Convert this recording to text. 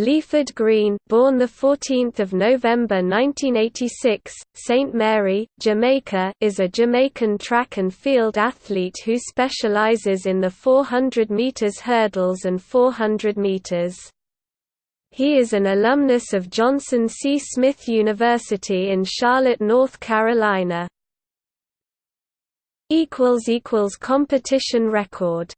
Leford Green, born the 14th of November 1986, St Mary, Jamaica, is a Jamaican track and field athlete who specializes in the 400 meters hurdles and 400 meters. He is an alumnus of Johnson C. Smith University in Charlotte, North Carolina. equals equals competition record